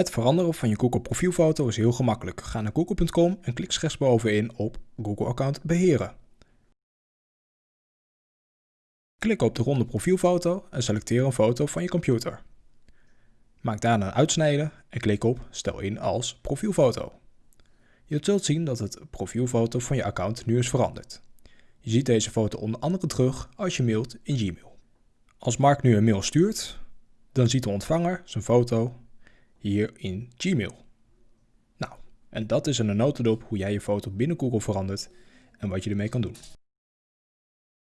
Het veranderen van je Google profielfoto is heel gemakkelijk. Ga naar google.com en klik rechtsbovenin op Google account beheren. Klik op de ronde profielfoto en selecteer een foto van je computer. Maak daarna een uitsnede en klik op Stel in als profielfoto. Je zult zien dat het profielfoto van je account nu is veranderd. Je ziet deze foto onder andere terug als je mailt in Gmail. Als Mark nu een mail stuurt, dan ziet de ontvanger zijn foto hier in Gmail. Nou, en dat is een notendop hoe jij je foto binnen Google verandert en wat je ermee kan doen.